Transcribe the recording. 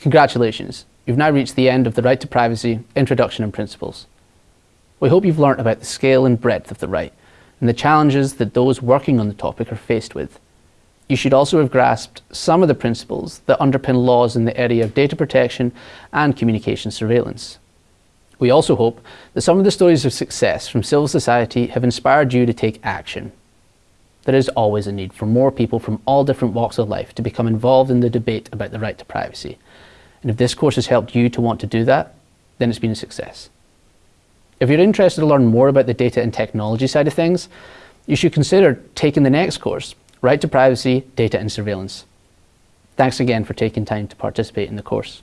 Congratulations, you've now reached the end of the Right to Privacy Introduction and Principles. We hope you've learnt about the scale and breadth of the right and the challenges that those working on the topic are faced with. You should also have grasped some of the principles that underpin laws in the area of data protection and communication surveillance. We also hope that some of the stories of success from civil society have inspired you to take action. There is always a need for more people from all different walks of life to become involved in the debate about the right to privacy. And if this course has helped you to want to do that, then it's been a success. If you're interested to learn more about the data and technology side of things, you should consider taking the next course, Right to Privacy, Data and Surveillance. Thanks again for taking time to participate in the course.